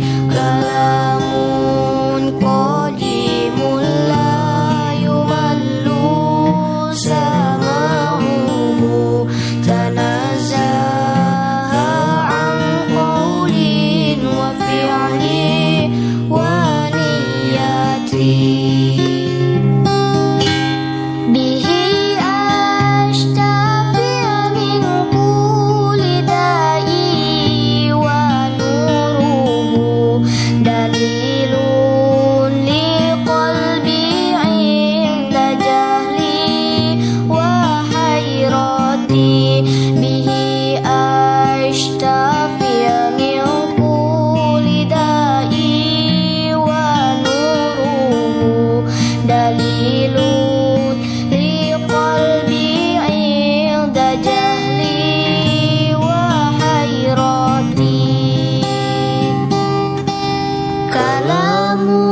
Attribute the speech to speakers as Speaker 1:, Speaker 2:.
Speaker 1: Cause kamu